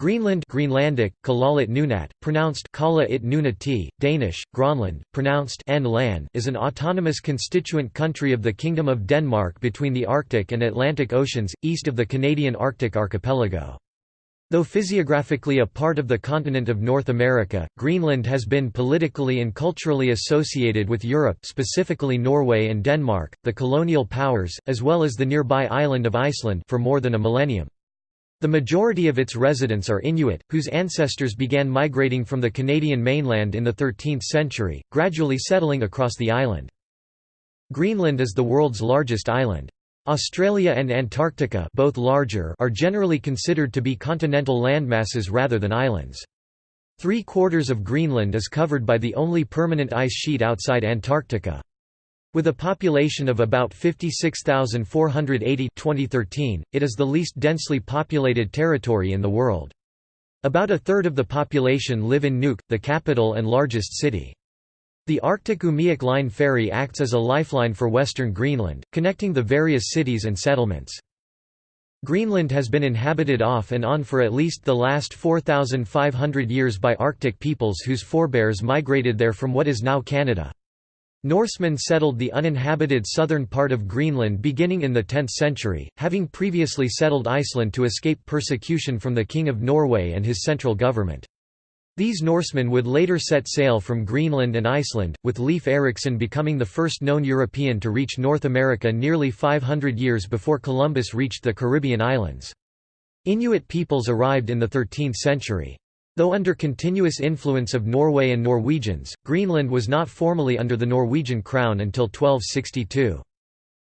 Greenland Greenlandic, Kalaallit Nunaat, pronounced Kala it Nunati, Danish, Gronland, pronounced N is an autonomous constituent country of the Kingdom of Denmark between the Arctic and Atlantic Oceans, east of the Canadian Arctic archipelago. Though physiographically a part of the continent of North America, Greenland has been politically and culturally associated with Europe specifically Norway and Denmark, the colonial powers, as well as the nearby island of Iceland for more than a millennium. The majority of its residents are Inuit, whose ancestors began migrating from the Canadian mainland in the 13th century, gradually settling across the island. Greenland is the world's largest island. Australia and Antarctica both larger are generally considered to be continental landmasses rather than islands. Three-quarters of Greenland is covered by the only permanent ice sheet outside Antarctica. With a population of about 56,480 2013, it is the least densely populated territory in the world. About a third of the population live in Nuuk, the capital and largest city. The Arctic-Umiaq Line ferry acts as a lifeline for western Greenland, connecting the various cities and settlements. Greenland has been inhabited off and on for at least the last 4,500 years by Arctic peoples whose forebears migrated there from what is now Canada. Norsemen settled the uninhabited southern part of Greenland beginning in the 10th century, having previously settled Iceland to escape persecution from the King of Norway and his central government. These Norsemen would later set sail from Greenland and Iceland, with Leif Erikson becoming the first known European to reach North America nearly 500 years before Columbus reached the Caribbean islands. Inuit peoples arrived in the 13th century. Though under continuous influence of Norway and Norwegians, Greenland was not formally under the Norwegian crown until 1262.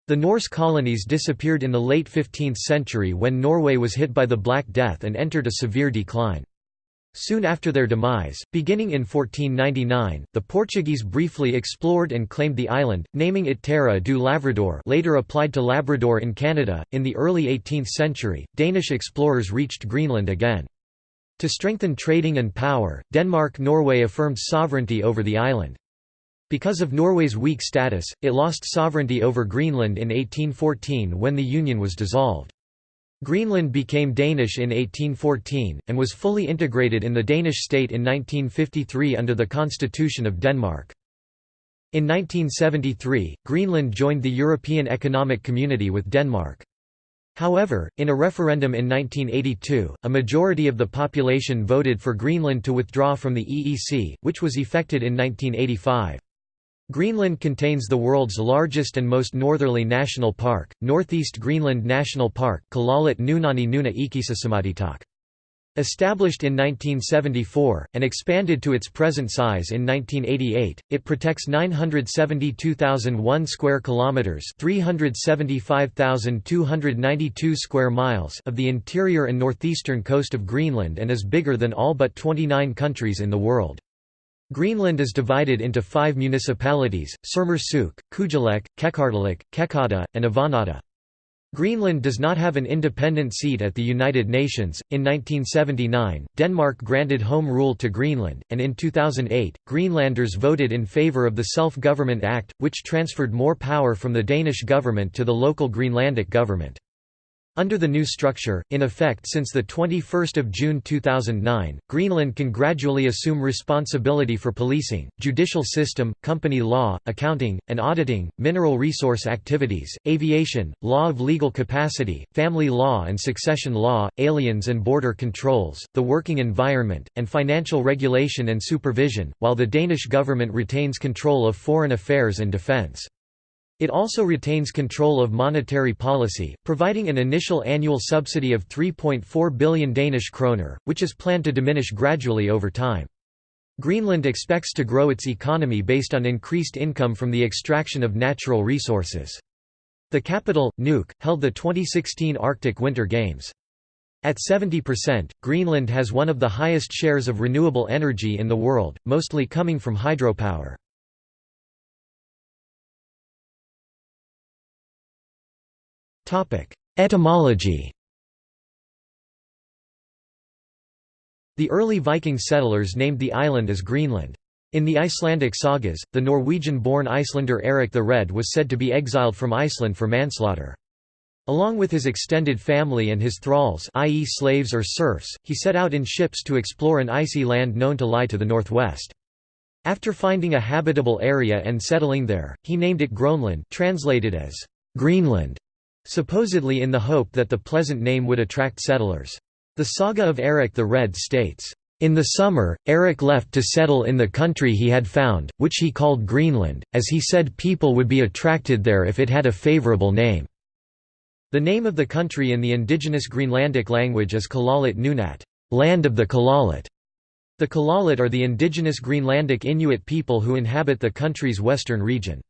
The Norse colonies disappeared in the late 15th century when Norway was hit by the Black Death and entered a severe decline. Soon after their demise, beginning in 1499, the Portuguese briefly explored and claimed the island, naming it Terra do Lavrador later applied to Labrador in Canada. In the early 18th century, Danish explorers reached Greenland again. To strengthen trading and power, Denmark-Norway affirmed sovereignty over the island. Because of Norway's weak status, it lost sovereignty over Greenland in 1814 when the Union was dissolved. Greenland became Danish in 1814, and was fully integrated in the Danish state in 1953 under the Constitution of Denmark. In 1973, Greenland joined the European Economic Community with Denmark. However, in a referendum in 1982, a majority of the population voted for Greenland to withdraw from the EEC, which was effected in 1985. Greenland contains the world's largest and most northerly national park, Northeast Greenland National Park Kalaallit Nunani Nuna. Established in 1974, and expanded to its present size in 1988, it protects 972,001 square kilometers, 375,292 square miles of the interior and northeastern coast of Greenland and is bigger than all but 29 countries in the world. Greenland is divided into five municipalities, Sermersooq, Kujalleq, Qeqertalik, Qeqqata, and Avannaata. Greenland does not have an independent seat at the United Nations. In 1979, Denmark granted home rule to Greenland, and in 2008, Greenlanders voted in favour of the Self Government Act, which transferred more power from the Danish government to the local Greenlandic government. Under the new structure, in effect since 21 June 2009, Greenland can gradually assume responsibility for policing, judicial system, company law, accounting, and auditing, mineral resource activities, aviation, law of legal capacity, family law and succession law, aliens and border controls, the working environment, and financial regulation and supervision, while the Danish government retains control of foreign affairs and defence. It also retains control of monetary policy, providing an initial annual subsidy of 3.4 billion Danish kroner, which is planned to diminish gradually over time. Greenland expects to grow its economy based on increased income from the extraction of natural resources. The capital, Nuuk, held the 2016 Arctic Winter Games. At 70%, Greenland has one of the highest shares of renewable energy in the world, mostly coming from hydropower. Etymology The early Viking settlers named the island as Greenland. In the Icelandic sagas, the Norwegian-born Icelander Eric the Red was said to be exiled from Iceland for manslaughter. Along with his extended family and his thralls i.e. slaves or serfs, he set out in ships to explore an icy land known to lie to the northwest. After finding a habitable area and settling there, he named it Groenland translated as Greenland, supposedly in the hope that the pleasant name would attract settlers. The Saga of Eric the Red states, "...in the summer, Eric left to settle in the country he had found, which he called Greenland, as he said people would be attracted there if it had a favourable name." The name of the country in the indigenous Greenlandic language is Kalaallit Nunaat land of the Kalaallit". The Kalaallit are the indigenous Greenlandic Inuit people who inhabit the country's western region.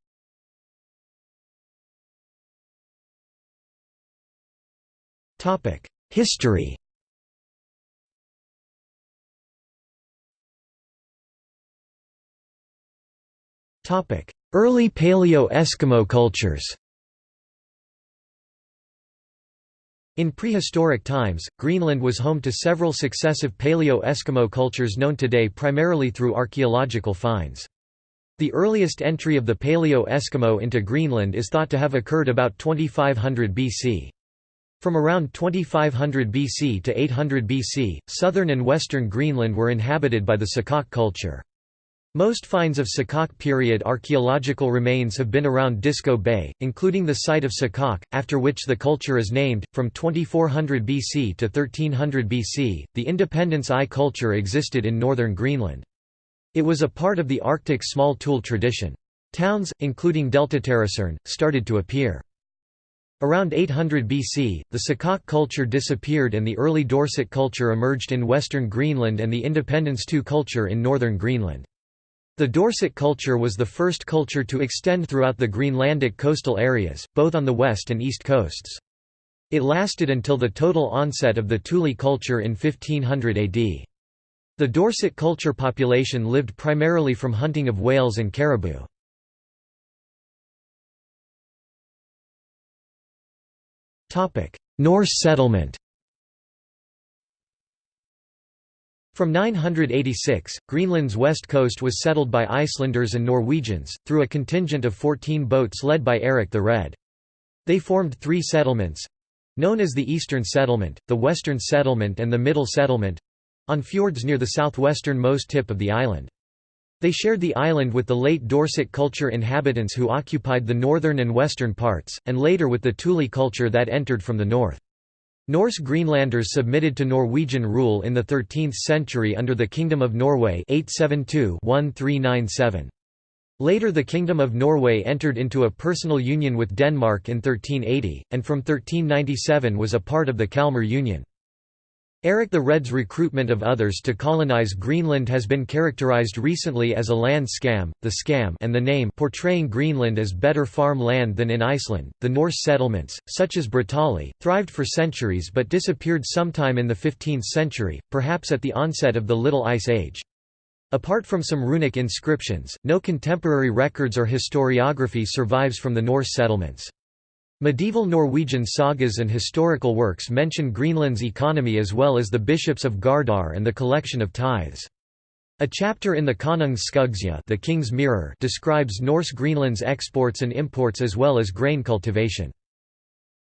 History Early Paleo-Eskimo cultures In prehistoric times, Greenland was home to several successive Paleo-Eskimo cultures known today primarily through archaeological finds. The earliest entry of the Paleo-Eskimo into Greenland is thought to have occurred about 2500 BC. From around 2500 BC to 800 BC, southern and western Greenland were inhabited by the Saqqaq culture. Most finds of Saqqaq period archaeological remains have been around Disko Bay, including the site of Saqqaq, after which the culture is named. From 2400 BC to 1300 BC, the Independence I culture existed in northern Greenland. It was a part of the Arctic small tool tradition. Towns, including Delta Deltaterrasserne, started to appear. Around 800 BC, the Saqqaq culture disappeared and the early Dorset culture emerged in western Greenland and the Independence II culture in northern Greenland. The Dorset culture was the first culture to extend throughout the Greenlandic coastal areas, both on the west and east coasts. It lasted until the total onset of the Thule culture in 1500 AD. The Dorset culture population lived primarily from hunting of whales and caribou. Norse settlement From 986, Greenland's west coast was settled by Icelanders and Norwegians, through a contingent of 14 boats led by Eric the Red. They formed three settlements—known as the Eastern Settlement, the Western Settlement and the Middle Settlement—on fjords near the southwestern-most tip of the island. They shared the island with the late Dorset culture inhabitants who occupied the northern and western parts, and later with the Thule culture that entered from the north. Norse Greenlanders submitted to Norwegian rule in the 13th century under the Kingdom of Norway 872-1397. Later the Kingdom of Norway entered into a personal union with Denmark in 1380, and from 1397 was a part of the Kalmar Union. Eric the Red's recruitment of others to colonize Greenland has been characterized recently as a land scam, the scam and the name portraying Greenland as better farm land than in Iceland. The Norse settlements, such as Brattahlid, thrived for centuries but disappeared sometime in the 15th century, perhaps at the onset of the Little Ice Age. Apart from some runic inscriptions, no contemporary records or historiography survives from the Norse settlements. Medieval Norwegian sagas and historical works mention Greenland's economy as well as the bishops of Gardar and the collection of tithes. A chapter in the Konungs Skuggsjá the King's Mirror describes Norse Greenland's exports and imports as well as grain cultivation.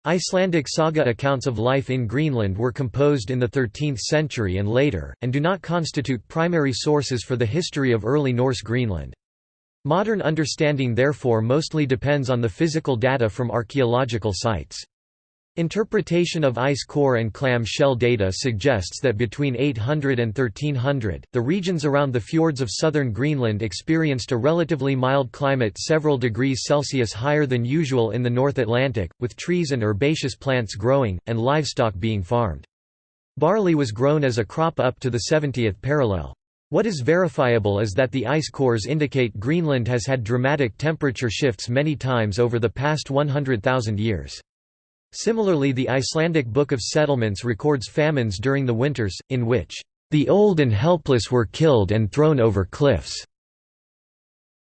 Icelandic saga accounts of life in Greenland were composed in the 13th century and later, and do not constitute primary sources for the history of early Norse Greenland. Modern understanding therefore mostly depends on the physical data from archaeological sites. Interpretation of ice core and clam shell data suggests that between 800 and 1300, the regions around the fjords of southern Greenland experienced a relatively mild climate several degrees Celsius higher than usual in the North Atlantic, with trees and herbaceous plants growing, and livestock being farmed. Barley was grown as a crop up to the 70th parallel. What is verifiable is that the ice cores indicate Greenland has had dramatic temperature shifts many times over the past 100,000 years. Similarly the Icelandic Book of Settlements records famines during the winters, in which, "...the old and helpless were killed and thrown over cliffs."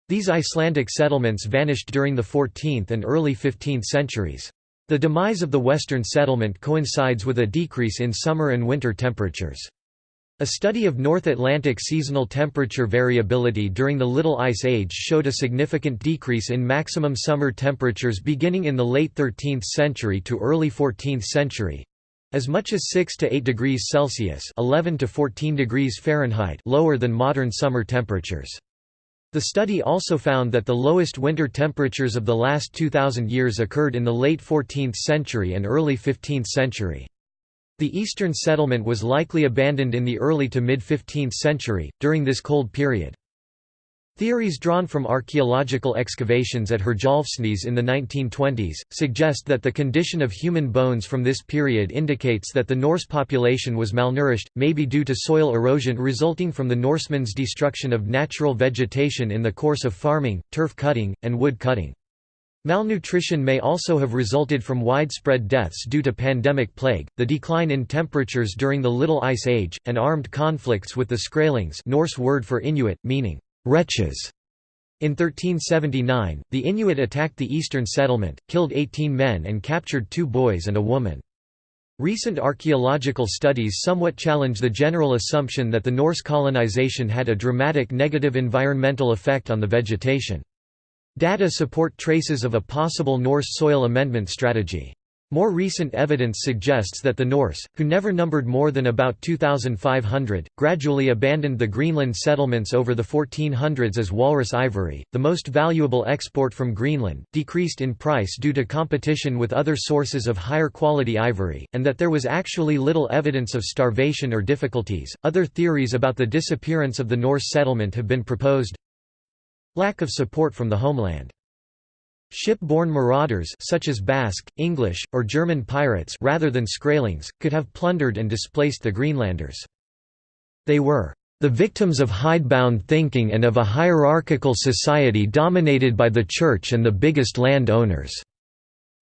These Icelandic settlements vanished during the 14th and early 15th centuries. The demise of the western settlement coincides with a decrease in summer and winter temperatures. A study of North Atlantic seasonal temperature variability during the Little Ice Age showed a significant decrease in maximum summer temperatures beginning in the late 13th century to early 14th century, as much as 6 to 8 degrees Celsius 11 to 14 degrees Fahrenheit lower than modern summer temperatures. The study also found that the lowest winter temperatures of the last 2000 years occurred in the late 14th century and early 15th century. The eastern settlement was likely abandoned in the early to mid-15th century, during this cold period. Theories drawn from archaeological excavations at Herjolfsnes in the 1920s, suggest that the condition of human bones from this period indicates that the Norse population was malnourished, maybe due to soil erosion resulting from the Norsemen's destruction of natural vegetation in the course of farming, turf cutting, and wood cutting. Malnutrition may also have resulted from widespread deaths due to pandemic plague, the decline in temperatures during the Little Ice Age, and armed conflicts with the Skrælings Norse word for Inuit, meaning, wretches. In 1379, the Inuit attacked the eastern settlement, killed 18 men and captured two boys and a woman. Recent archaeological studies somewhat challenge the general assumption that the Norse colonization had a dramatic negative environmental effect on the vegetation. Data support traces of a possible Norse soil amendment strategy. More recent evidence suggests that the Norse, who never numbered more than about 2,500, gradually abandoned the Greenland settlements over the 1400s as walrus ivory, the most valuable export from Greenland, decreased in price due to competition with other sources of higher quality ivory, and that there was actually little evidence of starvation or difficulties. Other theories about the disappearance of the Norse settlement have been proposed. Lack of support from the homeland. Ship-borne marauders such as Basque, English, or German pirates rather than Skrælings, could have plundered and displaced the Greenlanders. They were the victims of hidebound thinking and of a hierarchical society dominated by the church and the biggest land owners.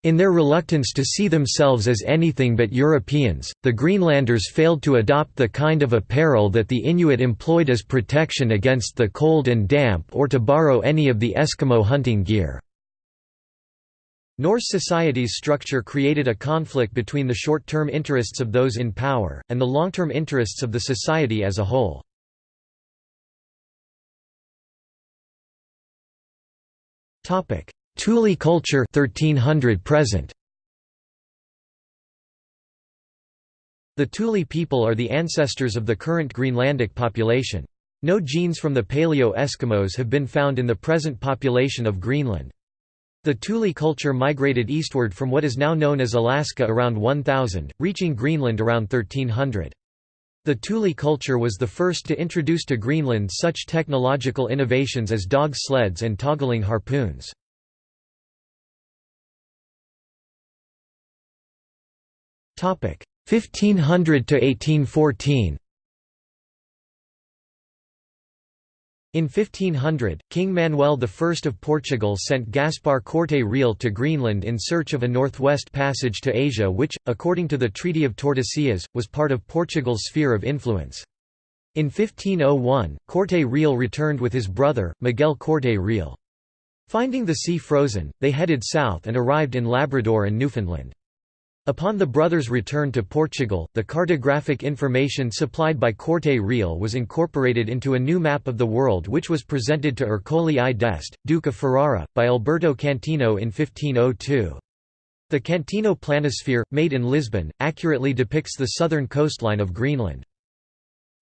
In their reluctance to see themselves as anything but Europeans, the Greenlanders failed to adopt the kind of apparel that the Inuit employed as protection against the cold and damp or to borrow any of the Eskimo hunting gear. Norse society's structure created a conflict between the short-term interests of those in power, and the long-term interests of the society as a whole. Topic: Thule culture 1300 present. The Thule people are the ancestors of the current Greenlandic population. No genes from the Paleo-Eskimos have been found in the present population of Greenland. The Thule culture migrated eastward from what is now known as Alaska around 1000, reaching Greenland around 1300. The Thule culture was the first to introduce to Greenland such technological innovations as dog sleds and toggling harpoons. 1500 to 1814 In 1500, King Manuel I of Portugal sent Gaspar Corte Real to Greenland in search of a northwest passage to Asia which, according to the Treaty of Tordesillas, was part of Portugal's sphere of influence. In 1501, Corte Real returned with his brother, Miguel Corte Real. Finding the sea frozen, they headed south and arrived in Labrador and Newfoundland. Upon the brothers' return to Portugal, the cartographic information supplied by Corte Real was incorporated into a new map of the world which was presented to Ercole I d'Este, Duke of Ferrara, by Alberto Cantino in 1502. The Cantino planisphere, made in Lisbon, accurately depicts the southern coastline of Greenland.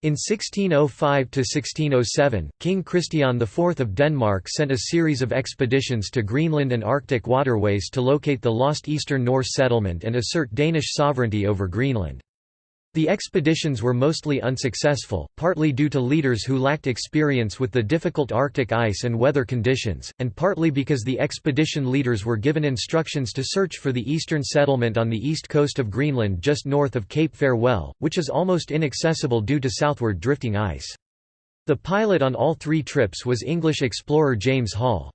In 1605–1607, King Christian IV of Denmark sent a series of expeditions to Greenland and Arctic waterways to locate the lost Eastern Norse settlement and assert Danish sovereignty over Greenland. The expeditions were mostly unsuccessful, partly due to leaders who lacked experience with the difficult Arctic ice and weather conditions, and partly because the expedition leaders were given instructions to search for the eastern settlement on the east coast of Greenland just north of Cape Farewell, which is almost inaccessible due to southward drifting ice. The pilot on all three trips was English explorer James Hall.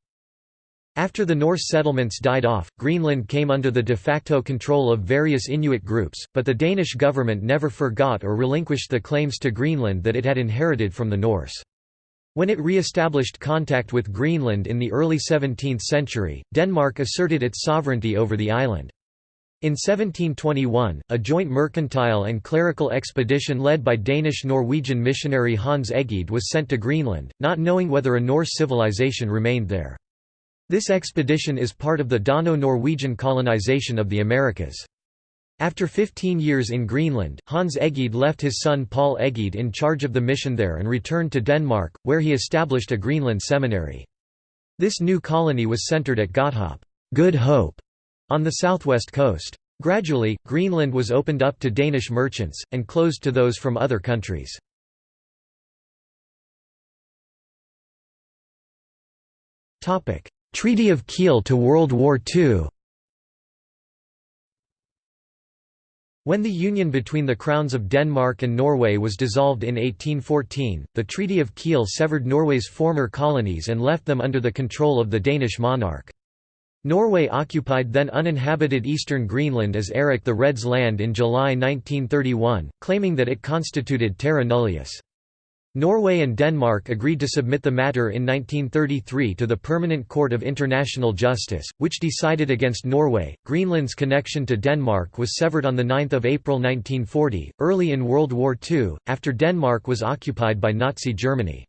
After the Norse settlements died off, Greenland came under the de facto control of various Inuit groups, but the Danish government never forgot or relinquished the claims to Greenland that it had inherited from the Norse. When it re-established contact with Greenland in the early 17th century, Denmark asserted its sovereignty over the island. In 1721, a joint mercantile and clerical expedition led by Danish-Norwegian missionary Hans Egede was sent to Greenland, not knowing whether a Norse civilization remained there. This expedition is part of the Dano-Norwegian colonization of the Americas. After 15 years in Greenland, Hans Egede left his son Paul Egede in charge of the mission there and returned to Denmark, where he established a Greenland seminary. This new colony was centered at Godthåb Good Hope", on the southwest coast. Gradually, Greenland was opened up to Danish merchants, and closed to those from other countries. Treaty of Kiel to World War II When the union between the crowns of Denmark and Norway was dissolved in 1814, the Treaty of Kiel severed Norway's former colonies and left them under the control of the Danish monarch. Norway occupied then uninhabited eastern Greenland as Erik the Red's land in July 1931, claiming that it constituted terra nullius. Norway and Denmark agreed to submit the matter in 1933 to the Permanent Court of International Justice, which decided against Norway. Greenland's connection to Denmark was severed on 9 April 1940, early in World War II, after Denmark was occupied by Nazi Germany.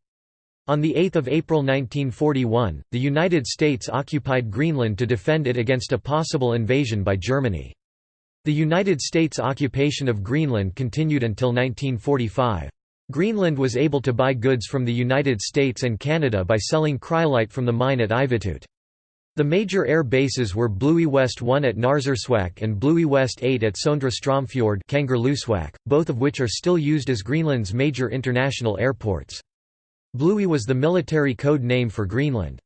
On 8 April 1941, the United States occupied Greenland to defend it against a possible invasion by Germany. The United States occupation of Greenland continued until 1945. Greenland was able to buy goods from the United States and Canada by selling cryolite from the mine at Ivittuut. The major air bases were Bluie West 1 at Narsarsuaq and Bluie West 8 at Sondre Stromfjord both of which are still used as Greenland's major international airports. Bluie was the military code name for Greenland.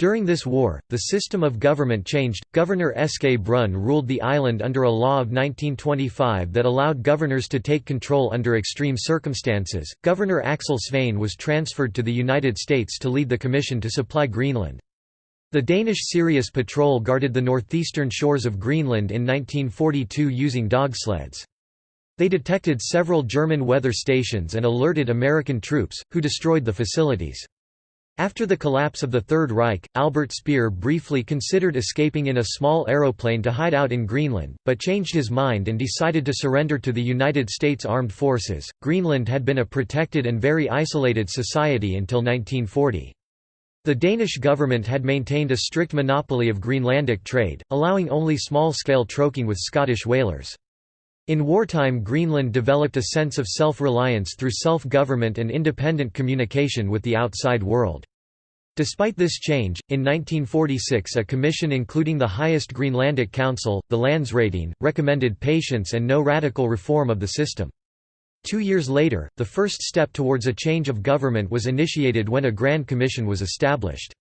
During this war, the system of government changed. Governor Eske Brun ruled the island under a law of 1925 that allowed governors to take control under extreme circumstances. Governor Axel Svane was transferred to the United States to lead the commission to supply Greenland. The Danish Sirius Patrol guarded the northeastern shores of Greenland in 1942 using dog sleds. They detected several German weather stations and alerted American troops, who destroyed the facilities. After the collapse of the Third Reich, Albert Speer briefly considered escaping in a small aeroplane to hide out in Greenland, but changed his mind and decided to surrender to the United States Armed Forces. Greenland had been a protected and very isolated society until 1940. The Danish government had maintained a strict monopoly of Greenlandic trade, allowing only small-scale troking with Scottish whalers. In wartime Greenland developed a sense of self-reliance through self-government and independent communication with the outside world. Despite this change, in 1946 a commission including the highest Greenlandic Council, the Landsrådene, recommended patience and no radical reform of the system. Two years later, the first step towards a change of government was initiated when a Grand Commission was established.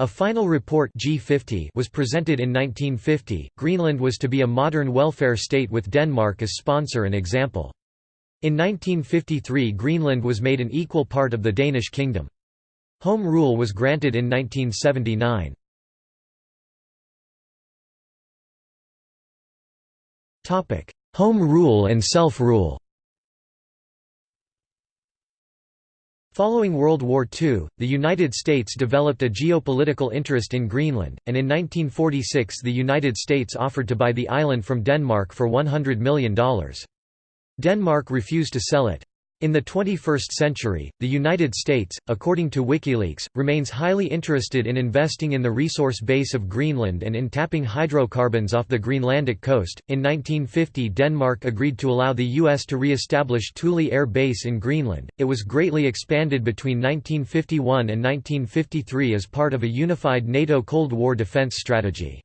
A final report G50 was presented in 1950. Greenland was to be a modern welfare state with Denmark as sponsor and example. In 1953 Greenland was made an equal part of the Danish kingdom. Home rule was granted in 1979. Home rule and self-rule Following World War II, the United States developed a geopolitical interest in Greenland, and in 1946 the United States offered to buy the island from Denmark for $100 million. Denmark refused to sell it. In the 21st century, the United States, according to WikiLeaks, remains highly interested in investing in the resource base of Greenland and in tapping hydrocarbons off the Greenlandic coast. In 1950, Denmark agreed to allow the U.S. to re establish Thule Air Base in Greenland. It was greatly expanded between 1951 and 1953 as part of a unified NATO Cold War defense strategy.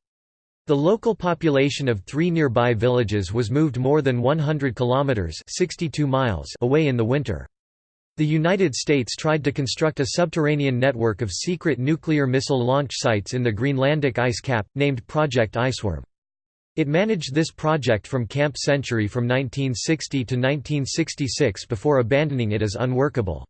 The local population of three nearby villages was moved more than 100 kilometers (62 miles) away in the winter. The United States tried to construct a subterranean network of secret nuclear missile launch sites in the Greenlandic ice cap, named Project Iceworm. It managed this project from Camp Century from 1960 to 1966 before abandoning it as unworkable.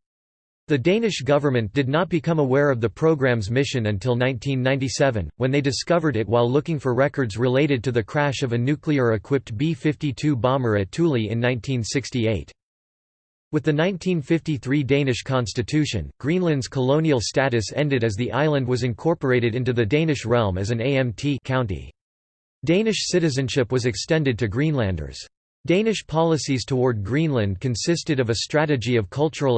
The Danish government did not become aware of the program's mission until 1997, when they discovered it while looking for records related to the crash of a nuclear-equipped B-52 bomber at Thule in 1968. With the 1953 Danish constitution, Greenland's colonial status ended as the island was incorporated into the Danish realm as an AMT county. Danish citizenship was extended to Greenlanders. Danish policies toward Greenland consisted of a strategy of cultural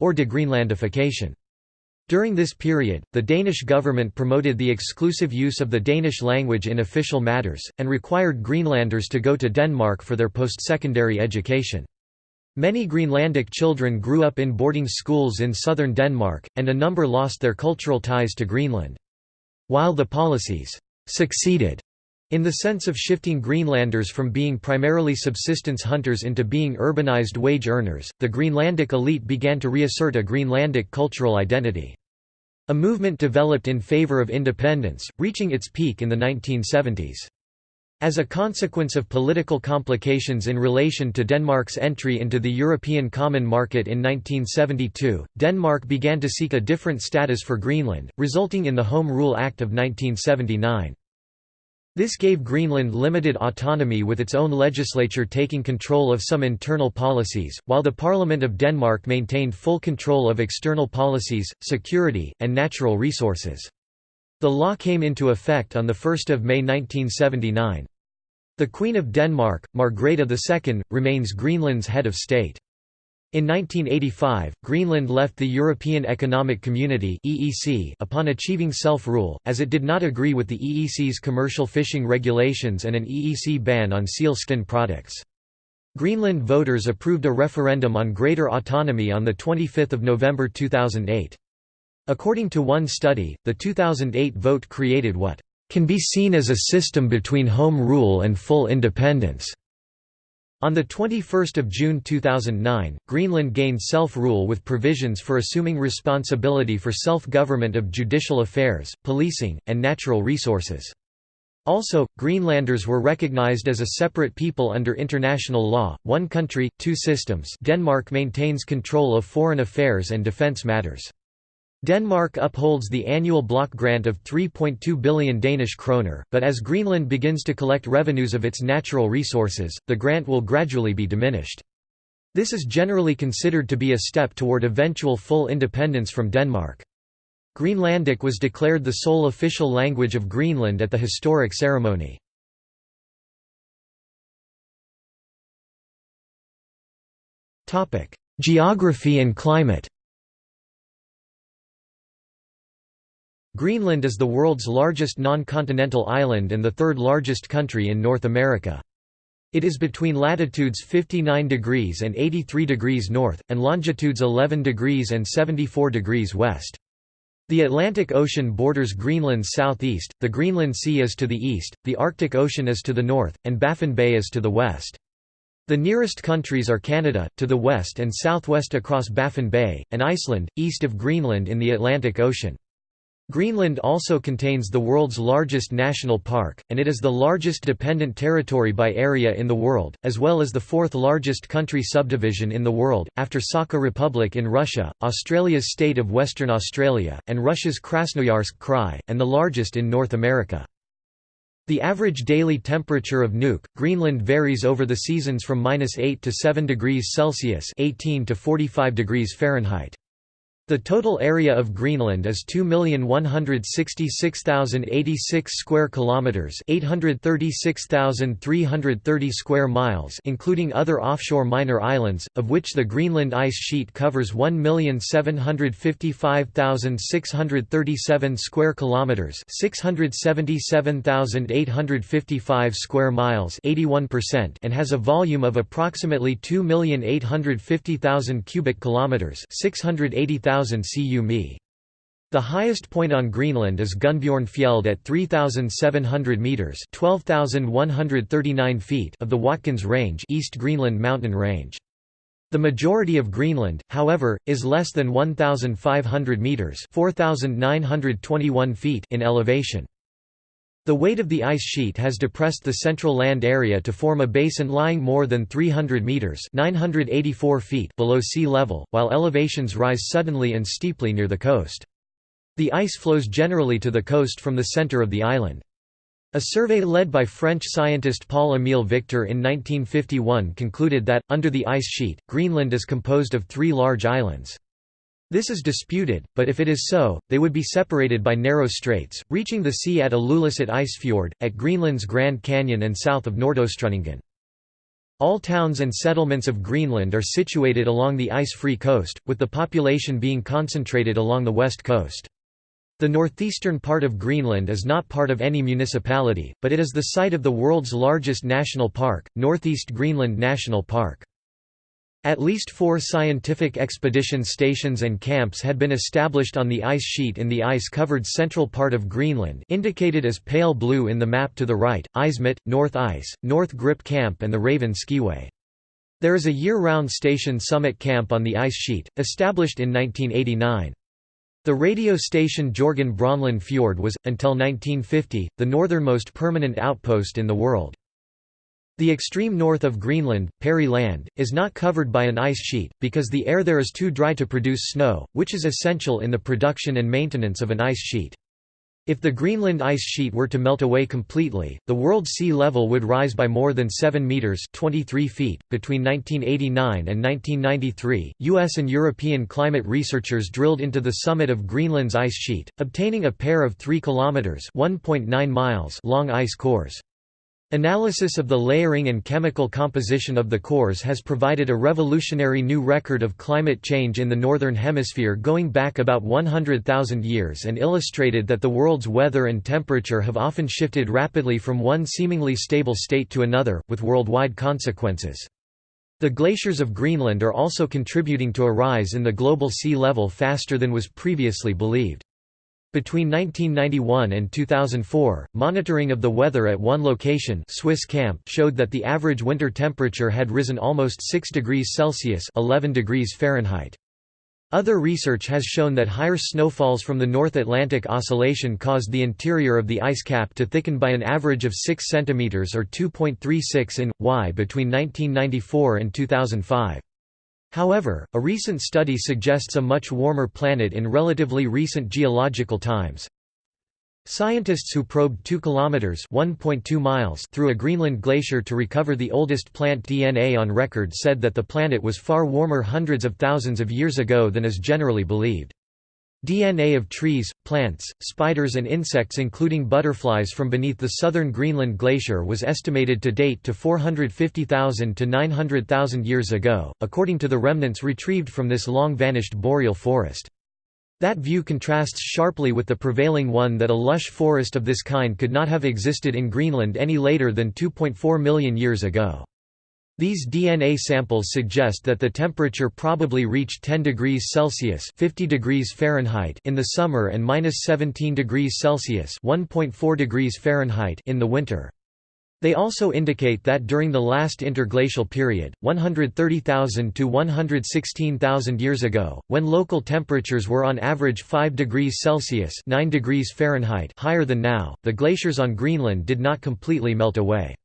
assimilation—or de-Greenlandification. During this period, the Danish government promoted the exclusive use of the Danish language in official matters, and required Greenlanders to go to Denmark for their post-secondary education. Many Greenlandic children grew up in boarding schools in southern Denmark, and a number lost their cultural ties to Greenland. While the policies succeeded in the sense of shifting Greenlanders from being primarily subsistence hunters into being urbanized wage earners, the Greenlandic elite began to reassert a Greenlandic cultural identity. A movement developed in favor of independence, reaching its peak in the 1970s. As a consequence of political complications in relation to Denmark's entry into the European Common Market in 1972, Denmark began to seek a different status for Greenland, resulting in the Home Rule Act of 1979. This gave Greenland limited autonomy with its own legislature taking control of some internal policies, while the Parliament of Denmark maintained full control of external policies, security, and natural resources. The law came into effect on 1 May 1979. The Queen of Denmark, Margrethe II, remains Greenland's head of state. In 1985, Greenland left the European Economic Community upon achieving self-rule, as it did not agree with the EEC's commercial fishing regulations and an EEC ban on seal skin products. Greenland voters approved a referendum on greater autonomy on 25 November 2008. According to one study, the 2008 vote created what can be seen as a system between home rule and full independence. On 21 June 2009, Greenland gained self-rule with provisions for assuming responsibility for self-government of judicial affairs, policing, and natural resources. Also, Greenlanders were recognized as a separate people under international law, one country, two systems Denmark maintains control of foreign affairs and defence matters. Denmark upholds the annual block grant of 3.2 billion Danish kroner, but as Greenland begins to collect revenues of its natural resources, the grant will gradually be diminished. This is generally considered to be a step toward eventual full independence from Denmark. Greenlandic was declared the sole official language of Greenland at the historic ceremony. Geography and climate Greenland is the world's largest non-continental island and the third largest country in North America. It is between latitudes 59 degrees and 83 degrees north, and longitudes 11 degrees and 74 degrees west. The Atlantic Ocean borders Greenland's southeast, the Greenland Sea is to the east, the Arctic Ocean is to the north, and Baffin Bay is to the west. The nearest countries are Canada, to the west and southwest across Baffin Bay, and Iceland, east of Greenland in the Atlantic Ocean. Greenland also contains the world's largest national park, and it is the largest dependent territory by area in the world, as well as the fourth largest country subdivision in the world, after Sakha Republic in Russia, Australia's state of Western Australia, and Russia's Krasnoyarsk Krai, and the largest in North America. The average daily temperature of Nuuk, Greenland varies over the seasons from -8 to 7 degrees Celsius (18 to 45 degrees Fahrenheit). The total area of Greenland is 2,166,086 square kilometers, 836,330 square miles, including other offshore minor islands, of which the Greenland ice sheet covers 1,755,637 square kilometers, 677,855 square miles, 81%, and has a volume of approximately 2,850,000 cubic kilometers, 680,000 cu mi. The highest point on Greenland is Gunnbjornfjeld at 3,700 metres 12,139 feet of the Watkins Range East Greenland mountain range. The majority of Greenland, however, is less than 1,500 metres 4,921 feet in elevation. The weight of the ice sheet has depressed the central land area to form a basin lying more than 300 metres 984 feet below sea level, while elevations rise suddenly and steeply near the coast. The ice flows generally to the coast from the centre of the island. A survey led by French scientist Paul-Émile Victor in 1951 concluded that, under the ice sheet, Greenland is composed of three large islands. This is disputed, but if it is so, they would be separated by narrow straits, reaching the sea at Ilulissat Icefjord, at Greenland's Grand Canyon and south of Nordøstrundingen. All towns and settlements of Greenland are situated along the ice-free coast, with the population being concentrated along the west coast. The northeastern part of Greenland is not part of any municipality, but it is the site of the world's largest national park, Northeast Greenland National Park. At least four scientific expedition stations and camps had been established on the ice sheet in the ice-covered central part of Greenland indicated as pale blue in the map to the right, Eismitte, North Ice, NorthGRIP Camp and the Raven Skiway. There is a year-round station Summit Camp on the ice sheet, established in 1989. The radio station Jorgen Bronlund Fjord was, until 1950, the northernmost permanent outpost in the world. The extreme north of Greenland, Peary Land, is not covered by an ice sheet, because the air there is too dry to produce snow, which is essential in the production and maintenance of an ice sheet. If the Greenland ice sheet were to melt away completely, the world sea level would rise by more than 7 meters (23 feet). Between 1989 and 1993, US and European climate researchers drilled into the summit of Greenland's ice sheet, obtaining a pair of 3 kilometers (1.9 miles) long ice cores. Analysis of the layering and chemical composition of the cores has provided a revolutionary new record of climate change in the Northern Hemisphere going back about 100,000 years and illustrated that the world's weather and temperature have often shifted rapidly from one seemingly stable state to another, with worldwide consequences. The glaciers of Greenland are also contributing to a rise in the global sea level faster than was previously believed. Between 1991 and 2004, monitoring of the weather at one location Swiss camp showed that the average winter temperature had risen almost 6 degrees Celsius 11 degrees Fahrenheit. Other research has shown that higher snowfalls from the North Atlantic Oscillation caused the interior of the ice cap to thicken by an average of 6 cm or 2.36 in, y between 1994 and 2005. However, a recent study suggests a much warmer planet in relatively recent geological times. Scientists who probed 2 kilometers (1.2 miles) through a Greenland glacier to recover the oldest plant DNA on record said that the planet was far warmer hundreds of thousands of years ago than is generally believed. DNA of trees, plants, spiders and insects including butterflies from beneath the southern Greenland glacier was estimated to date to 450,000 to 900,000 years ago, according to the remnants retrieved from this long-vanished boreal forest. That view contrasts sharply with the prevailing one that a lush forest of this kind could not have existed in Greenland any later than 2.4 million years ago. These DNA samples suggest that the temperature probably reached 10 degrees Celsius (50 degrees Fahrenheit) in the summer and minus 17 degrees Celsius (1.4 degrees Fahrenheit) in the winter. They also indicate that during the last interglacial period, 130,000 to 116,000 years ago, when local temperatures were on average 5 degrees Celsius (9 degrees Fahrenheit) higher than now, the glaciers on Greenland did not completely melt away.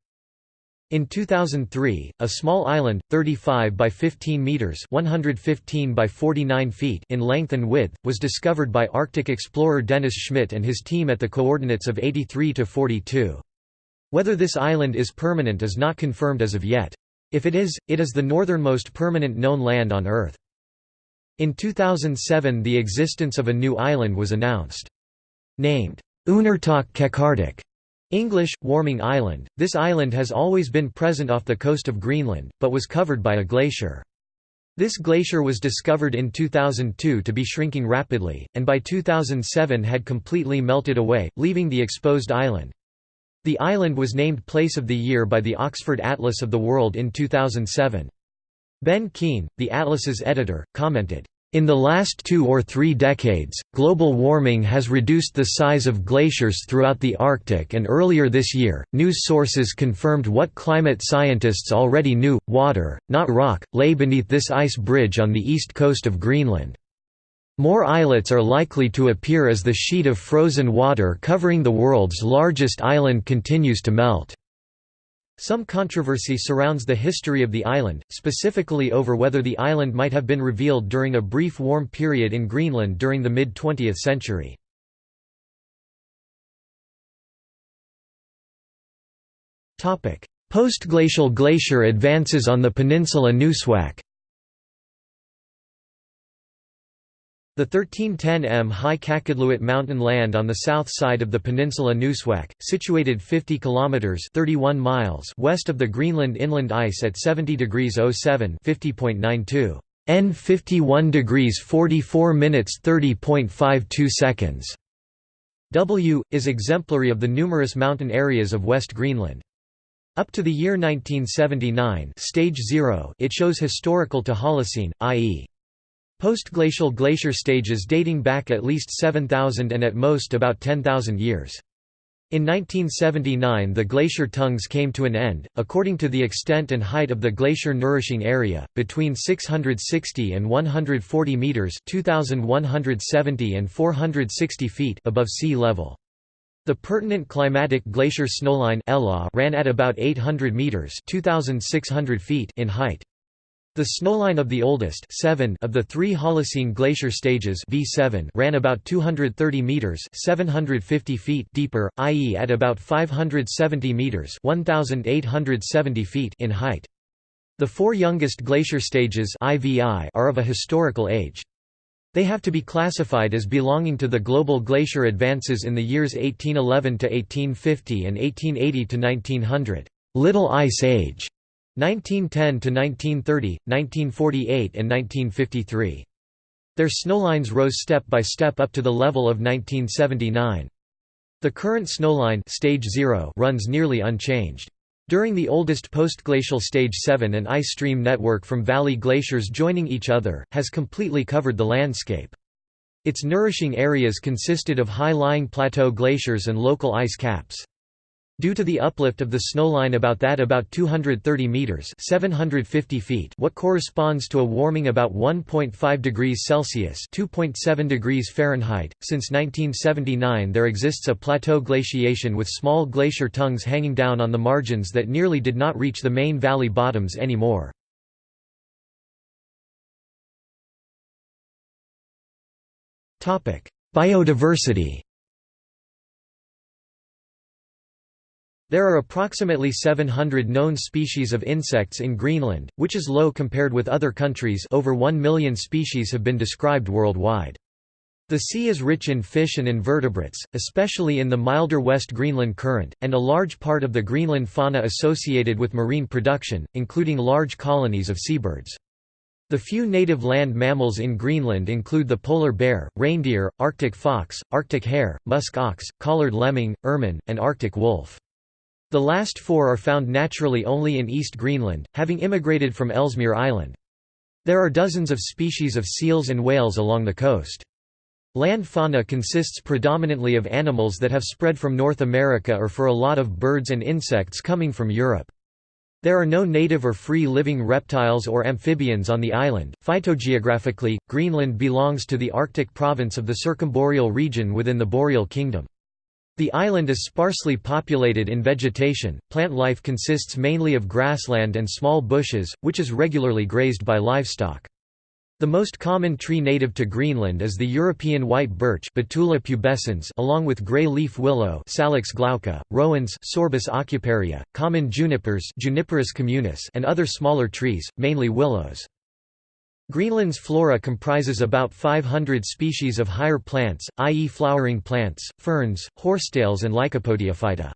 In 2003, a small island, 35 by 15 meters (115 by 49 feet) in length and width, was discovered by Arctic explorer Dennis Schmidt and his team at the coordinates of 83 to 42. Whether this island is permanent is not confirmed as of yet. If it is, it is the northernmost permanent known land on Earth. In 2007 the existence of a new island was announced. Named Uunartoq Qeqertaq, English, Warming Island, this island has always been present off the coast of Greenland, but was covered by a glacier. This glacier was discovered in 2002 to be shrinking rapidly, and by 2007 had completely melted away, leaving the exposed island. The island was named Place of the Year by the Oxford Atlas of the World in 2007. Ben Keene, the atlas's editor, commented, in the last two or three decades, global warming has reduced the size of glaciers throughout the Arctic and earlier this year, news sources confirmed what climate scientists already knew, water, not rock, lay beneath this ice bridge on the east coast of Greenland. More islets are likely to appear as the sheet of frozen water covering the world's largest island continues to melt. Some controversy surrounds the history of the island, specifically over whether the island might have been revealed during a brief warm period in Greenland during the mid-20th century. Postglacial glacier advances on the peninsula Nuussuaq The 1310 m high Qaqortoq mountain land on the south side of the peninsula Nuussuaq, situated 50 kilometers (31 miles) west of the Greenland inland ice at 70 degrees 07 50.92 N 51 degrees 44 minutes 30.52 seconds. W is exemplary of the numerous mountain areas of West Greenland. Up to the year 1979, stage 0, it shows historical to Holocene, i.e. Postglacial glacier stages dating back at least 7,000 and at most about 10,000 years. In 1979 the glacier tongues came to an end, according to the extent and height of the glacier nourishing area, between 660 and 140 metres 2,170 and 460 feet above sea level. The pertinent climatic glacier snowline ran at about 800 metres 2,600 feet in height. The snowline of the oldest 7 of the three Holocene glacier stages V7 ran about 230 meters 750 feet deeper, i.e. at about 570 meters 1870 feet in height. The four youngest glacier stages IVI are of a historical age. They have to be classified as belonging to the global glacier advances in the years 1811 to 1850 and 1880 to 1900, Little Ice Age. 1910 to 1930, 1948 and 1953. Their snowlines rose step by step up to the level of 1979. The current snowline stage 0 runs nearly unchanged. During the oldest postglacial stage 7 an ice stream network from valley glaciers joining each other, has completely covered the landscape. Its nourishing areas consisted of high-lying plateau glaciers and local ice caps. Due to the uplift of the snowline about that about 230 meters (750 feet), what corresponds to a warming about 1.5 degrees Celsius (2.7 degrees Fahrenheit). Since 1979, there exists a plateau glaciation with small glacier tongues hanging down on the margins that nearly did not reach the main valley bottoms anymore. Biodiversity. There are approximately 700 known species of insects in Greenland, which is low compared with other countries over 1 million species have been described worldwide. The sea is rich in fish and invertebrates, especially in the milder West Greenland current, and a large part of the Greenland fauna associated with marine production, including large colonies of seabirds. The few native land mammals in Greenland include the polar bear, reindeer, Arctic fox, Arctic hare, musk ox, collared lemming, ermine, and Arctic wolf. The last four are found naturally only in East Greenland, having immigrated from Ellesmere Island. There are dozens of species of seals and whales along the coast. Land fauna consists predominantly of animals that have spread from North America or for a lot of birds and insects coming from Europe. There are no native or free-living reptiles or amphibians on the island. Phytogeographically, Greenland belongs to the Arctic province of the circumboreal region within the Boreal Kingdom. The island is sparsely populated in vegetation, plant life consists mainly of grassland and small bushes, which is regularly grazed by livestock. The most common tree native to Greenland is the European white birch Betula pubescens along with grey leaf willow Salix glauca, rowans Sorbus aucuparia, common junipers Juniperus communis and other smaller trees, mainly willows. Greenland's flora comprises about 500 species of higher plants, i.e. flowering plants, ferns, horsetails and Lycopodiophyta.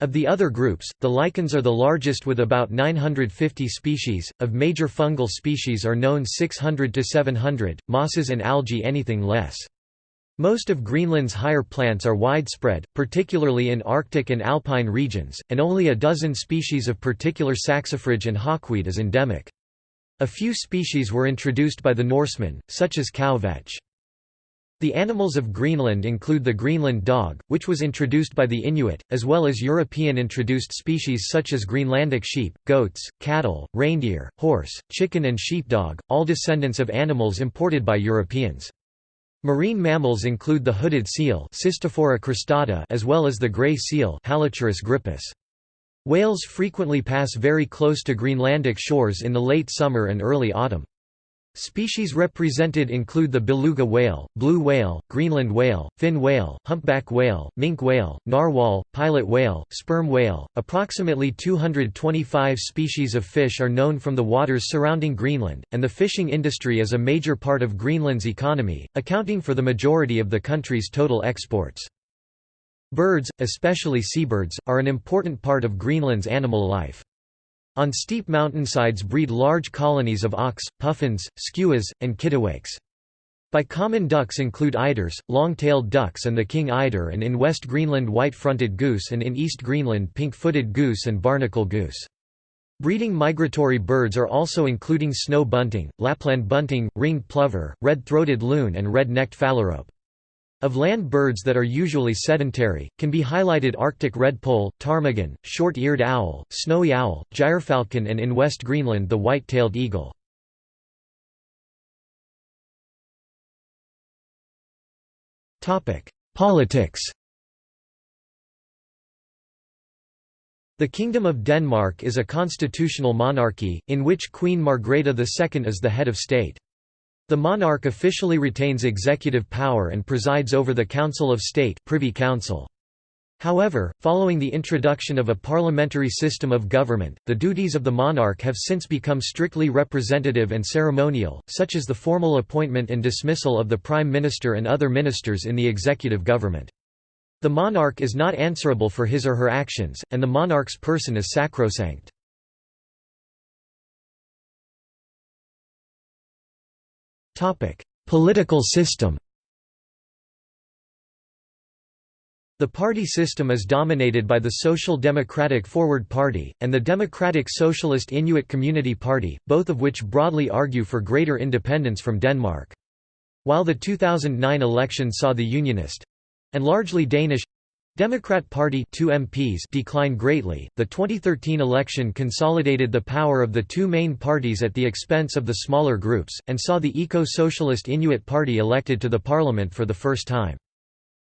Of the other groups, the lichens are the largest with about 950 species, of major fungal species are known 600 to 700, mosses and algae anything less. Most of Greenland's higher plants are widespread, particularly in Arctic and alpine regions, and only a dozen species of particular saxifrage and hawkweed is endemic. A few species were introduced by the Norsemen, such as cow vetch. The animals of Greenland include the Greenland dog, which was introduced by the Inuit, as well as European-introduced species such as Greenlandic sheep, goats, cattle, reindeer, horse, chicken and sheepdog, all descendants of animals imported by Europeans. Marine mammals include the hooded seal as well as the gray seal Halichoerus grypus. Whales frequently pass very close to Greenlandic shores in the late summer and early autumn. Species represented include the beluga whale, blue whale, Greenland whale, fin whale, humpback whale, minke whale, narwhal, pilot whale, sperm whale. Approximately 225 species of fish are known from the waters surrounding Greenland, and the fishing industry is a major part of Greenland's economy, accounting for the majority of the country's total exports. Birds, especially seabirds, are an important part of Greenland's animal life. On steep mountainsides breed large colonies of auks, puffins, skuas, and kittiwakes. By common ducks include eiders, long-tailed ducks and the king eider and in West Greenland white-fronted goose and in East Greenland pink-footed goose and barnacle goose. Breeding migratory birds are also including snow bunting, Lapland bunting, ringed plover, red-throated loon and red-necked phalarope. Of land birds that are usually sedentary, can be highlighted Arctic redpoll, ptarmigan, short-eared owl, snowy owl, gyrfalcon and in West Greenland the white-tailed eagle. Politics The Kingdom of Denmark is a constitutional monarchy, in which Queen Margrethe II is the head of state. The monarch officially retains executive power and presides over the Council of State Privy Council. However, following the introduction of a parliamentary system of government, the duties of the monarch have since become strictly representative and ceremonial, such as the formal appointment and dismissal of the prime minister and other ministers in the executive government. The monarch is not answerable for his or her actions, and the monarch's person is sacrosanct. Political system The party system is dominated by the Social Democratic Forward Party, and the Democratic Socialist Inuit Community Party, both of which broadly argue for greater independence from Denmark. While the 2009 election saw the Unionist—and largely Danish Democrat Party 2 MPs declined greatly. The 2013 election consolidated the power of the two main parties at the expense of the smaller groups, and saw the Eco-Socialist Inuit Party elected to the parliament for the first time.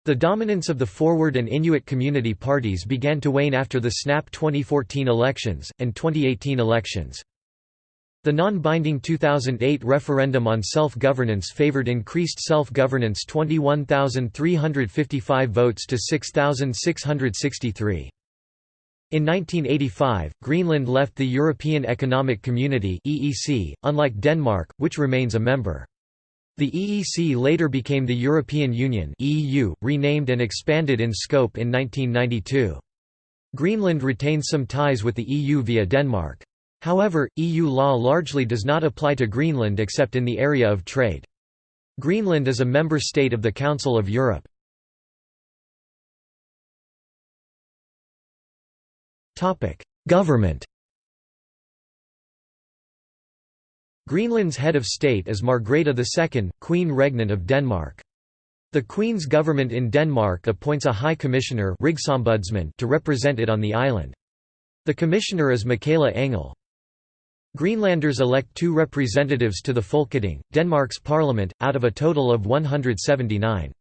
The dominance of the Forward and Inuit community parties began to wane after the SNAP 2014 elections, and 2018 elections. The non-binding 2008 referendum on self-governance favored increased self-governance 21,355 votes to 6,663. In 1985, Greenland left the European Economic Community (EEC), unlike Denmark, which remains a member. The EEC later became the European Union (EU), renamed and expanded in scope in 1992. Greenland retains some ties with the EU via Denmark. However, EU law largely does not apply to Greenland except in the area of trade. Greenland is a member state of the Council of Europe. Government Greenland's head of state is Margrethe II, Queen Regnant of Denmark. The Queen's government in Denmark appoints a High Commissioner to represent it on the island. The commissioner is Michaela Engel. Greenlanders elect two representatives to the Folketing, Denmark's parliament, out of a total of 179.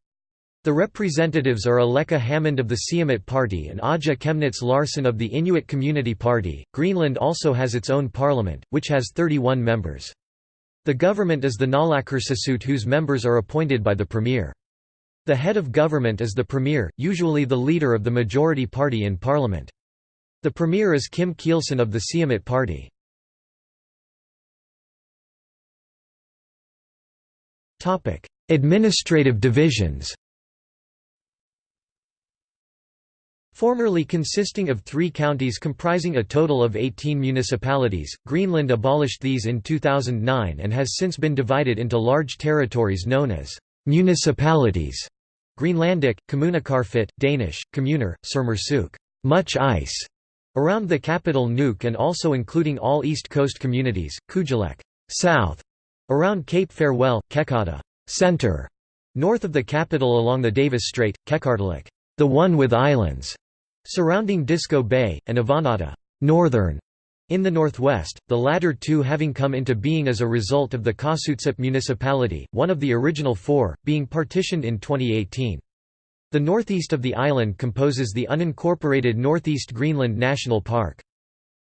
The representatives are Aleqa Hammond of the Siumut Party and Aja Chemnitz Larsen of the Inuit Community Party. Greenland also has its own parliament, which has 31 members. The government is the Naalakkersuisut whose members are appointed by the premier. The head of government is the premier, usually the leader of the majority party in parliament. The premier is Kim Kielsen of the Siumut Party. Administrative divisions Formerly consisting of three counties comprising a total of 18 municipalities, Greenland abolished these in 2009 and has since been divided into large territories known as municipalities. Greenlandic, Kommuneqarfiit, Danish, Kommuner, Sermersooq, much ice, around the capital Nuuk and also including all East Coast communities, Kujalleq, south, Around Cape Farewell, Qeqqata center, north of the capital along the Davis Strait, Qeqertalik the one with islands, surrounding Disko Bay, and Avannaata northern, in the northwest, the latter two having come into being as a result of the Qaasuitsup municipality, one of the original four, being partitioned in 2018. The northeast of the island composes the unincorporated Northeast Greenland National Park.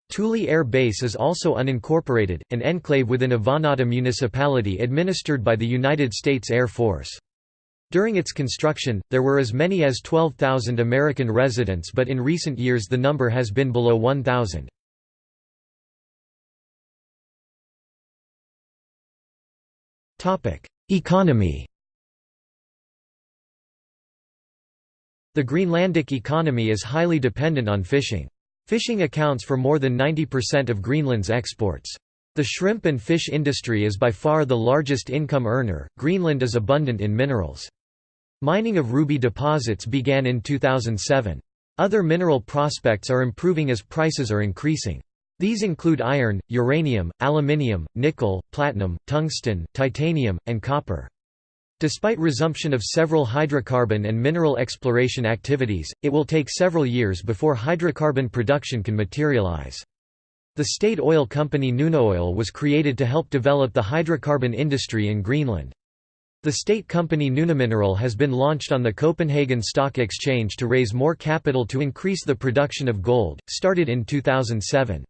Thule Air Base is also unincorporated, an enclave within Avannaata municipality administered by the United States Air Force. During its construction, there were as many as 12,000 American residents but in recent years the number has been below 1,000. Economy The Greenlandic economy is highly dependent on fishing. Fishing accounts for more than 90% of Greenland's exports. The shrimp and fish industry is by far the largest income earner. Greenland is abundant in minerals. Mining of ruby deposits began in 2007. Other mineral prospects are improving as prices are increasing. These include iron, uranium, aluminium, nickel, platinum, tungsten, titanium, and copper. Despite resumption of several hydrocarbon and mineral exploration activities, it will take several years before hydrocarbon production can materialize. The state oil company Nunaoil was created to help develop the hydrocarbon industry in Greenland. The state company Nunamineral has been launched on the Copenhagen Stock Exchange to raise more capital to increase the production of gold, started in 2007.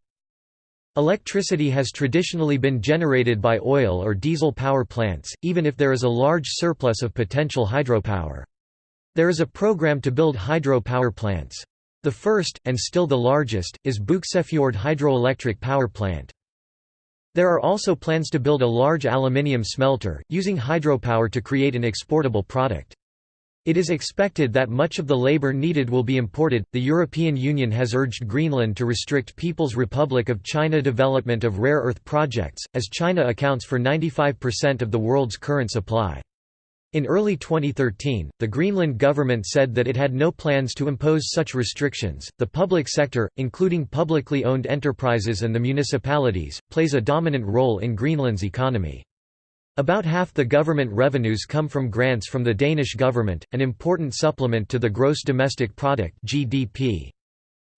Electricity has traditionally been generated by oil or diesel power plants, even if there is a large surplus of potential hydropower. There is a program to build hydro-power plants. The first, and still the largest, is Buksefjord Hydroelectric Power Plant. There are also plans to build a large aluminium smelter, using hydropower to create an exportable product. It is expected that much of the labor needed will be imported. The European Union has urged Greenland to restrict People's Republic of China development of rare earth projects, as China accounts for 95% of the world's current supply. In early 2013, the Greenland government said that it had no plans to impose such restrictions. The public sector, including publicly owned enterprises and the municipalities, plays a dominant role in Greenland's economy. About half the government revenues come from grants from the Danish government, an important supplement to the gross domestic product (GDP).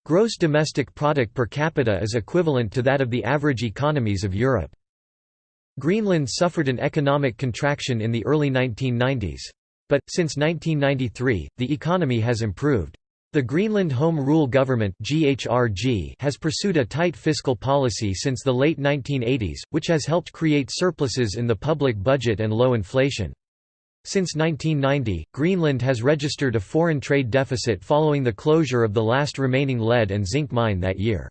Gross domestic product per capita is equivalent to that of the average economies of Europe. Greenland suffered an economic contraction in the early 1990s. But, since 1993, the economy has improved. The Greenland Home Rule Government has pursued a tight fiscal policy since the late 1980s, which has helped create surpluses in the public budget and low inflation. Since 1990, Greenland has registered a foreign trade deficit following the closure of the last remaining lead and zinc mine that year.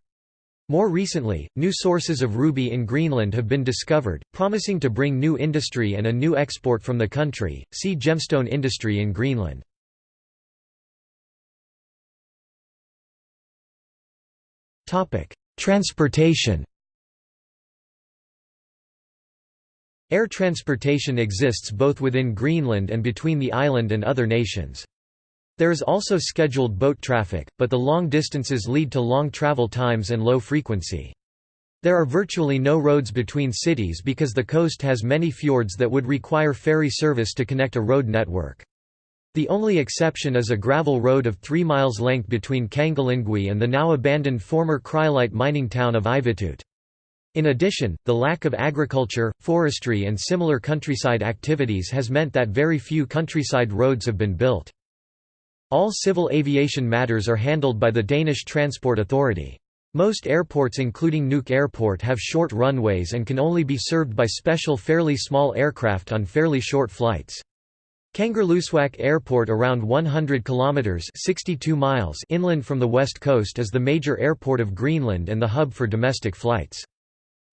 More recently, new sources of ruby in Greenland have been discovered, promising to bring new industry and a new export from the country. See gemstone industry in Greenland. Transportation Air transportation exists both within Greenland and between the island and other nations. There is also scheduled boat traffic, but the long distances lead to long travel times and low frequency. There are virtually no roads between cities because the coast has many fjords that would require ferry service to connect a road network. The only exception is a gravel road of 3 miles length between Kangilinnguit and the now abandoned former cryolite mining town of Ivittuut. In addition, the lack of agriculture, forestry and similar countryside activities has meant that very few countryside roads have been built. All civil aviation matters are handled by the Danish Transport Authority. Most airports including Nuuk Airport have short runways and can only be served by special fairly small aircraft on fairly short flights. Kangerlussuaq Airport around 100 kilometers 62 miles inland from the west coast is the major airport of Greenland and the hub for domestic flights.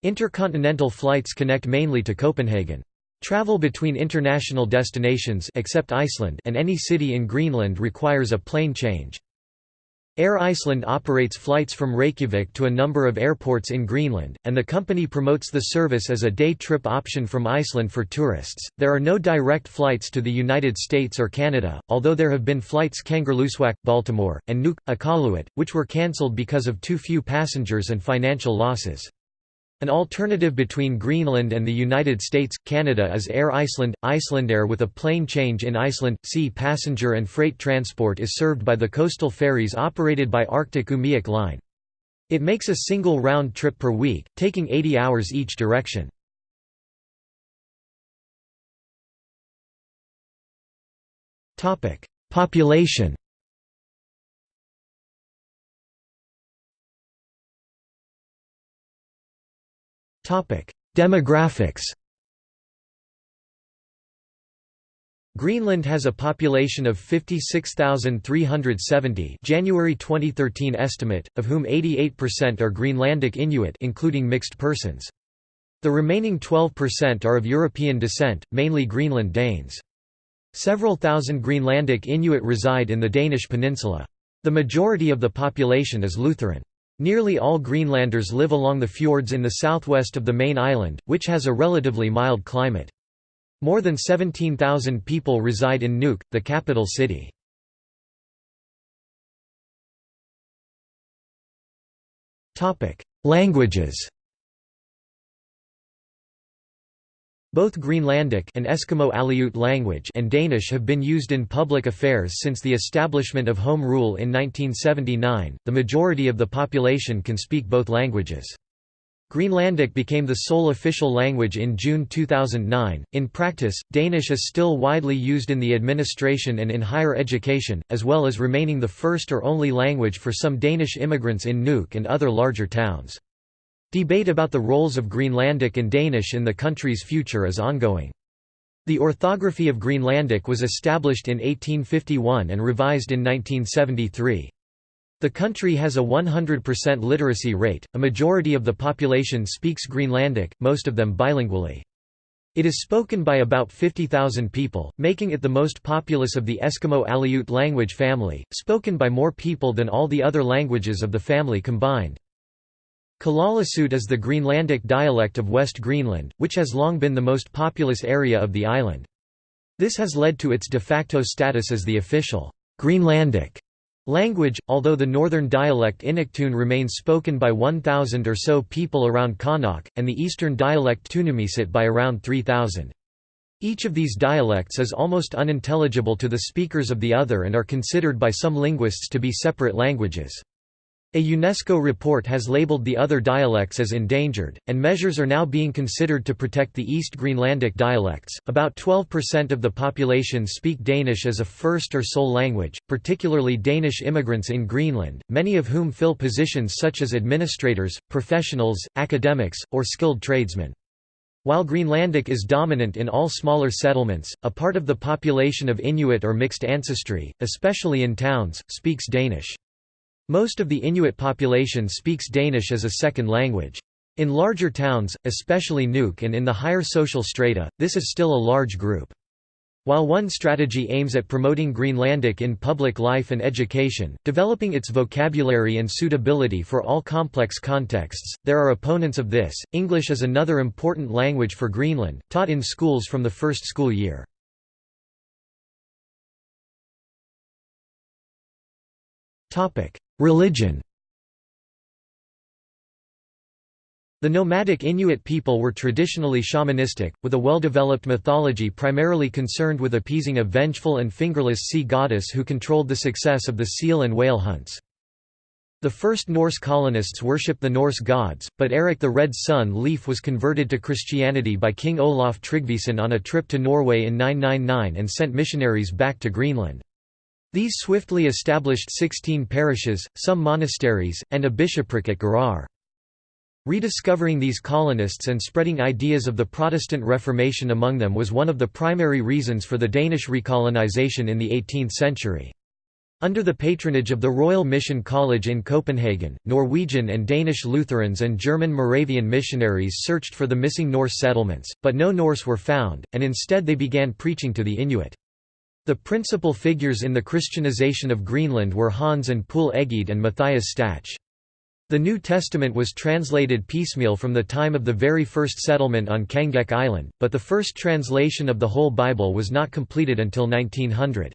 Intercontinental flights connect mainly to Copenhagen. Travel between international destinations except Iceland and any city in Greenland requires a plane change. Air Iceland operates flights from Reykjavik to a number of airports in Greenland, and the company promotes the service as a day trip option from Iceland for tourists. There are no direct flights to the United States or Canada, although there have been flights Kangerlussuaq, Baltimore, and Nuuk, Iqaluit, which were cancelled because of too few passengers and financial losses. An alternative between Greenland and the United States, Canada is Air Iceland. Icelandair with a plane change in Iceland, sea passenger and freight transport is served by the coastal ferries operated by Arctic Umiaq Line. It makes a single round trip per week, taking 80 hours each direction. Population Demographics Greenland has a population of 56,370 January 2013 estimate, of whom 88% are Greenlandic Inuit including mixed persons. The remaining 12% are of European descent, mainly Greenland Danes. Several thousand Greenlandic Inuit reside in the Danish peninsula. The majority of the population is Lutheran. Nearly all Greenlanders live along the fjords in the southwest of the main island, which has a relatively mild climate. More than 17,000 people reside in Nuuk, the capital city. Languages Both Greenlandic and Eskimo Aleut language and Danish have been used in public affairs since the establishment of Home Rule in 1979. The majority of the population can speak both languages. Greenlandic became the sole official language in June 2009. In practice, Danish is still widely used in the administration and in higher education, as well as remaining the first or only language for some Danish immigrants in Nuuk and other larger towns. Debate about the roles of Greenlandic and Danish in the country's future is ongoing. The orthography of Greenlandic was established in 1851 and revised in 1973. The country has a 100% literacy rate, a majority of the population speaks Greenlandic, most of them bilingually. It is spoken by about 50,000 people, making it the most populous of the Eskimo Aleut language family, spoken by more people than all the other languages of the family combined. Kalaallisut is the Greenlandic dialect of West Greenland, which has long been the most populous area of the island. This has led to its de facto status as the official Greenlandic Language, although the northern dialect Inuktun remains spoken by 1,000 or so people around Qaanaaq, and the eastern dialect Tunumisit by around 3,000. Each of these dialects is almost unintelligible to the speakers of the other and are considered by some linguists to be separate languages. A UNESCO report has labeled the other dialects as endangered, and measures are now being considered to protect the East Greenlandic dialects. About 12% of the population speak Danish as a first or sole language, particularly Danish immigrants in Greenland, many of whom fill positions such as administrators, professionals, academics, or skilled tradesmen. While Greenlandic is dominant in all smaller settlements, a part of the population of Inuit or mixed ancestry, especially in towns, speaks Danish. Most of the Inuit population speaks Danish as a second language. In larger towns, especially Nuuk and in the higher social strata, this is still a large group. While one strategy aims at promoting Greenlandic in public life and education, developing its vocabulary and suitability for all complex contexts, there are opponents of this. English is another important language for Greenland, taught in schools from the first school year. Topic: Religion The nomadic Inuit people were traditionally shamanistic, with a well-developed mythology primarily concerned with appeasing a vengeful and fingerless sea goddess who controlled the success of the seal and whale hunts. The first Norse colonists worshipped the Norse gods, but Eric the Red son Leif was converted to Christianity by King Olaf Tryggvason on a trip to Norway in 999 and sent missionaries back to Greenland. These swiftly established 16 parishes, some monasteries, and a bishopric at Garðar. Rediscovering these colonists and spreading ideas of the Protestant Reformation among them was one of the primary reasons for the Danish recolonization in the 18th century. Under the patronage of the Royal Mission College in Copenhagen, Norwegian and Danish Lutherans and German Moravian missionaries searched for the missing Norse settlements, but no Norse were found, and instead they began preaching to the Inuit. The principal figures in the Christianization of Greenland were Hans and Poul Egede and Matthias Stach. The New Testament was translated piecemeal from the time of the very first settlement on Kangeq Island, but the first translation of the whole Bible was not completed until 1900.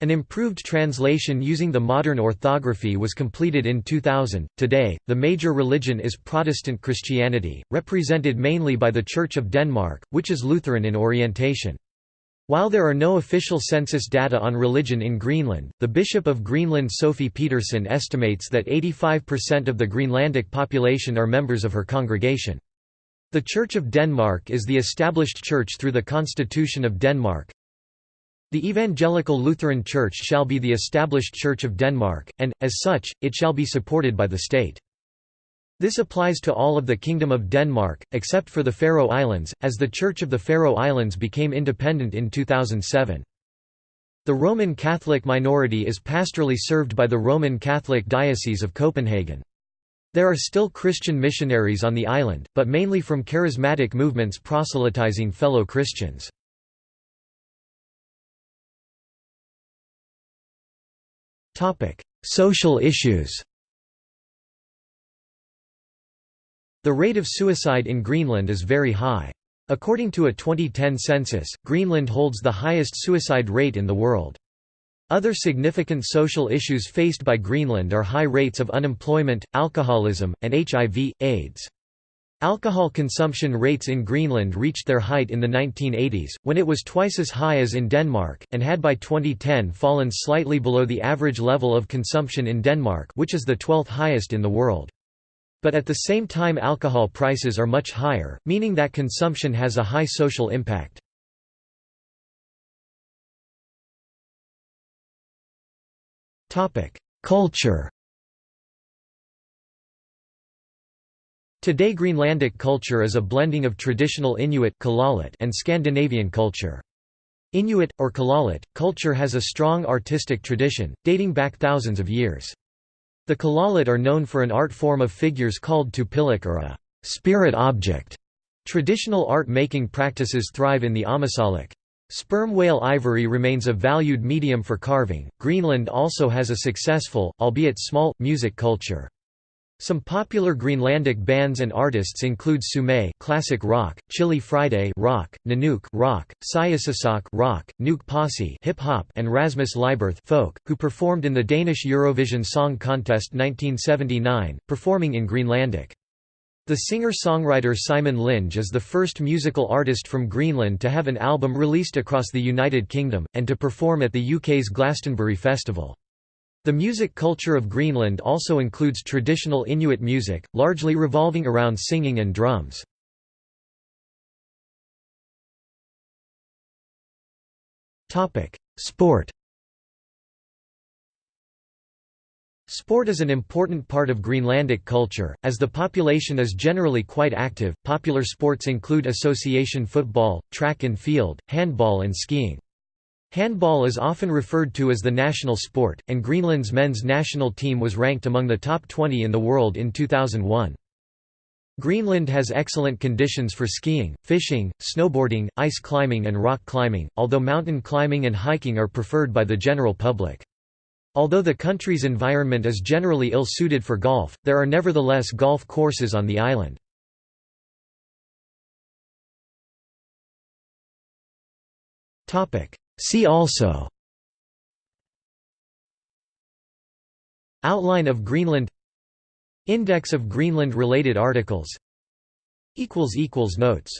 An improved translation using the modern orthography was completed in 2000. Today, the major religion is Protestant Christianity, represented mainly by the Church of Denmark, which is Lutheran in orientation. While there are no official census data on religion in Greenland, the Bishop of Greenland Sofie Petersen estimates that 85% of the Greenlandic population are members of her congregation. The Church of Denmark is the established church through the Constitution of Denmark. The Evangelical Lutheran Church shall be the established Church of Denmark, and, as such, it shall be supported by the state. This applies to all of the Kingdom of Denmark, except for the Faroe Islands, as the Church of the Faroe Islands became independent in 2007. The Roman Catholic minority is pastorally served by the Roman Catholic Diocese of Copenhagen. There are still Christian missionaries on the island, but mainly from charismatic movements proselytizing fellow Christians. Social issues The rate of suicide in Greenland is very high. According to a 2010 census, Greenland holds the highest suicide rate in the world. Other significant social issues faced by Greenland are high rates of unemployment, alcoholism, and HIV, AIDS. Alcohol consumption rates in Greenland reached their height in the 1980s, when it was twice as high as in Denmark, and had by 2010 fallen slightly below the average level of consumption in Denmark which is the 12th highest in the world. But at the same time alcohol prices are much higher, meaning that consumption has a high social impact. Culture Today Greenlandic culture is a blending of traditional Inuit and Scandinavian culture. Inuit, or Kalaallit, culture has a strong artistic tradition, dating back thousands of years. The Kalaallit are known for an art form of figures called tupilak or a spirit object. Traditional art-making practices thrive in the Ammassalik. Sperm whale ivory remains a valued medium for carving. Greenland also has a successful, albeit small, music culture. Some popular Greenlandic bands and artists include Sume classic rock, Chilly Friday rock, Nanook rock, Siissisoq rock, Nuuk Posse hip hop, and Rasmus Lyberth folk, who performed in the Danish Eurovision Song Contest 1979, performing in Greenlandic. The singer-songwriter Simon Lynge is the first musical artist from Greenland to have an album released across the United Kingdom, and to perform at the UK's Glastonbury Festival. The music culture of Greenland also includes traditional Inuit music, largely revolving around singing and drums. Sport Sport is an important part of Greenlandic culture, as the population is generally quite active. Popular sports include association football, track and field, handball, and skiing. Handball is often referred to as the national sport, and Greenland's men's national team was ranked among the top 20 in the world in 2001. Greenland has excellent conditions for skiing, fishing, snowboarding, ice climbing and rock climbing, although mountain climbing and hiking are preferred by the general public. Although the country's environment is generally ill-suited for golf, there are nevertheless golf courses on the island. Topic: See also Outline of Greenland Index of Greenland-related articles Notes